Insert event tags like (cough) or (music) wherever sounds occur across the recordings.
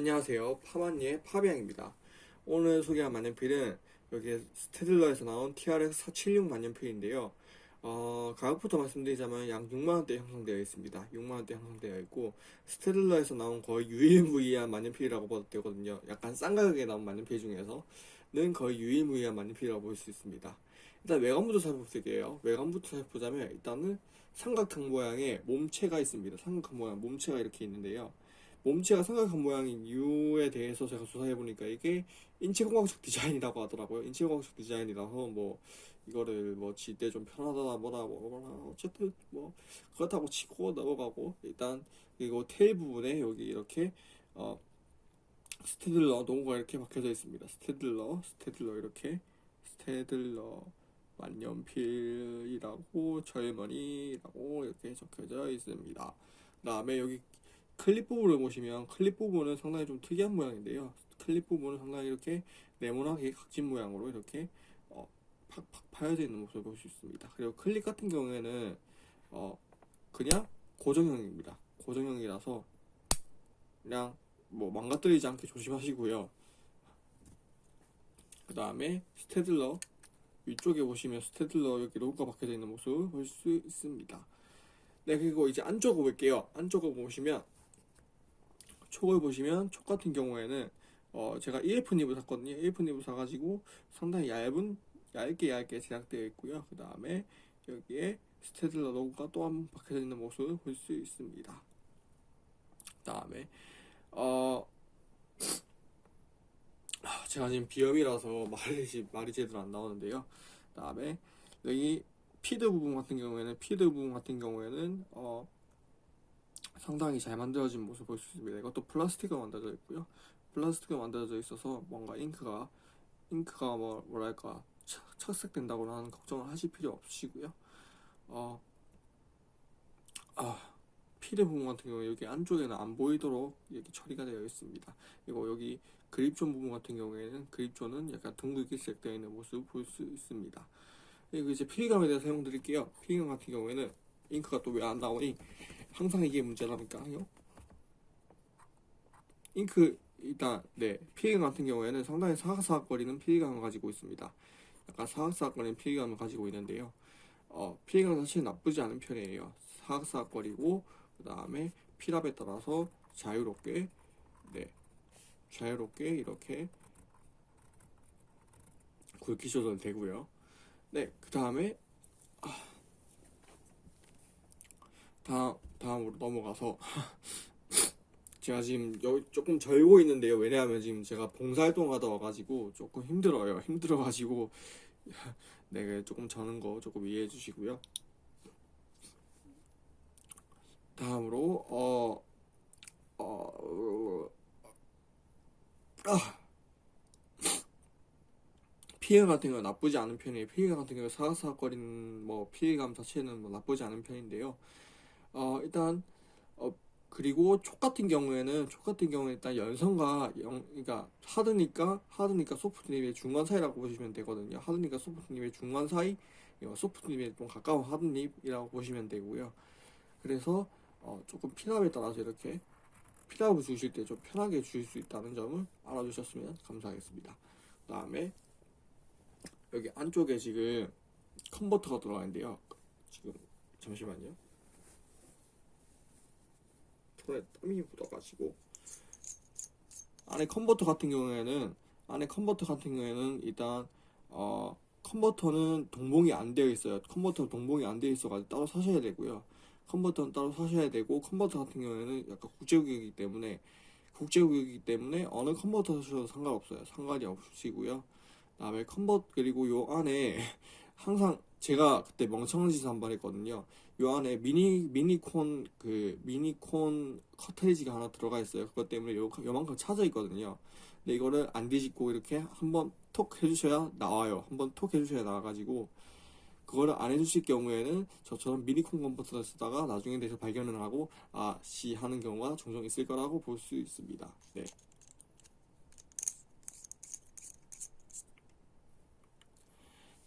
안녕하세요. 파마니의 파비앙입니다. 오늘 소개한 만년필은 여기 스테들러에서 나온 TRX 476 만년필인데요. 어, 가격부터 말씀드리자면 약 6만원대 형성되어 있습니다. 6만원대 형성되어 있고 스테들러에서 나온 거의 유일무이한 만년필이라고 봐도 되거든요. 약간 싼 가격에 나온 만년필 중에서는 거의 유일무이한 만년필이라고 볼 수 있습니다. 일단 외관부터 살펴볼게요. 외관부터 살펴보자면 일단은 삼각형 모양의 몸체가 있습니다. 삼각형 모양 몸체가 이렇게 있는데요. 몸체가 삼각형 모양인 이유에 대해서 제가 조사해보니까 이게 인체공학적 디자인이라고 하더라고요. 인체공학적 디자인이라서 뭐 이거를 뭐 쥘 때 좀 편하다 뭐라 뭐라 어쨌든 뭐 그렇다고 치고 넘어가고 일단 그리고 tail 부분에 여기 이렇게 어 스테들러 로고가 이렇게 박혀져 있습니다. 스테들러 스테들러 이렇게 스테들러 만년필이라고 Germany라고 이렇게 적혀져 있습니다. 그 다음에 여기 클립 부분을 보시면 클립 부분은 상당히 좀 특이한 모양인데요. 클립 부분은 상당히 이렇게 네모나게 각진 모양으로 이렇게 어, 팍팍 파여져 있는 모습을 볼 수 있습니다. 그리고 클립 같은 경우에는 어, 그냥 고정형입니다. 고정형이라서 그냥 뭐 망가뜨리지 않게 조심하시고요. 그 다음에 스테들러 위쪽에 보시면 스테들러 여기 로고가 박혀져 있는 모습을 볼수 있습니다. 네 그리고 이제 안쪽을 볼게요. 안쪽을 보시면 촉을 보시면 촉 같은 경우에는 어 제가 EF 닙을 샀거든요. EF 닙을 사가지고 상당히 얇은 얇게 얇게 제작되어 있고요. 그 다음에 여기에 스테들러 로고가 또 한 번 박혀져 있는 모습을 볼 수 있습니다. 그 다음에 어 아, 제가 지금 비염이라서 말이 말이 제대로 안 나오는데요. 그 다음에 여기 feed 부분 같은 경우에는 feed 부분 같은 경우에는 어 상당히 잘 만들어진 모습 볼수 있습니다. 이것도 플라스틱으로 만들어져 있고요. 플라스틱으로 만들어져 있어서 뭔가 잉크가 잉크가 뭐 뭐랄까 착- 착색된다거나 하는 걱정을 하실 필요 없으시고요. 어, 아, feed 부분 같은 경우 여기 안쪽에는 안 보이도록 이렇게 처리가 되어 있습니다. 그리고 여기 그립존 부분 같은 경우에는 그립존은 약간 둥글게 시작되어 있는 모습을 볼 수 있습니다. 그리고 이제 필감에 대해서 설명드릴게요. 필감 같은 경우에는 잉크가 또 왜 안 나오니 항상 이게 문제라니까요. 잉크 일단 네 필감 같은 경우에는 상당히 사각사각거리는 필감을 가지고 있습니다. 약간 사각사각거리는 필감을 가지고 있는데요. 어, 필감 사실 나쁘지 않은 편이에요. 사각사각거리고 그 다음에 필압에 따라서 자유롭게 네 자유롭게 이렇게 굵기 조절 되고요. 네, 그 다음에 다음 다음으로 넘어가서 (laughs) 제가 지금 여기 조금 절고 있는데요. 왜냐하면 지금 제가 봉사활동 하다 와가지고 조금 힘들어요. 힘들어가지고 (laughs) 네, 조금 저는 거 조금 이해해 주시고요. 다음으로 어 어, 아, 피해 같은 건 나쁘지 않은 편이에요. 피해 같은 경우 사각사각거리는 뭐 피해감 자체는 뭐 나쁘지 않은 편인데요. 어 일단 어 그리고 촉 같은 경우에는 촉 같은 경우에 일단 연성과 영 그러니까 하드니까 하드니까 소프트님의 중간 사이라고 보시면 되거든요. 하드니까 소프트님의 중간 사이, 어, 소프트님의 좀 가까운 하드님이라고 보시면 되고요. 그래서 어 조금 피납에 따라서 이렇게 피납을 주실 때 좀 편하게 주실 수 있다는 점을 알아주셨으면 감사하겠습니다. 그 다음에 여기 안쪽에 지금 컨버터가 들어가 있는데요. 지금 잠시만요. 손에 땀이 묻어가지고 안에 컨버터 같은 경우에는 안에 컨버터 같은 경우에는 일단 어 컨버터는 동봉이 안 되어 있어요. 컨버터 동봉이 안 되어 있어가지고 따로 사셔야 되고요. 컨버터는 따로 사셔야 되고 컨버터 같은 경우에는 약간 국제규격이기 때문에 국제규격이기 때문에 어느 컨버터 사셔도 상관없어요. 상관이 없으시고요. 그 다음에 컨버 그리고 요 안에 (laughs) 항상 제가 그때 멍청한 짓을 한 번 했거든요. 요 안에 미니 미니콘 그 미니콘 카트리지가 하나 들어가 있어요. 그것 때문에 요 요만큼 차져 있거든요. 근데 이거를 안 뒤집고 이렇게 한번 톡 해주셔야 나와요. 한번 톡 해주셔야 나와가지고 그거를 안 해주실 경우에는 저처럼 미니콘 컨버터를 쓰다가 나중에 대해서 발견을 하고 아씨 하는 경우가 종종 있을 거라고 볼 수 있습니다. 네.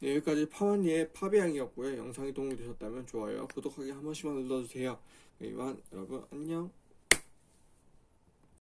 네, 여기까지 파마니의 파비앙이었고요. 영상이 도움이 되셨다면 좋아요, 구독하기 한 번씩만 눌러주세요. 네, 이만 여러분 안녕.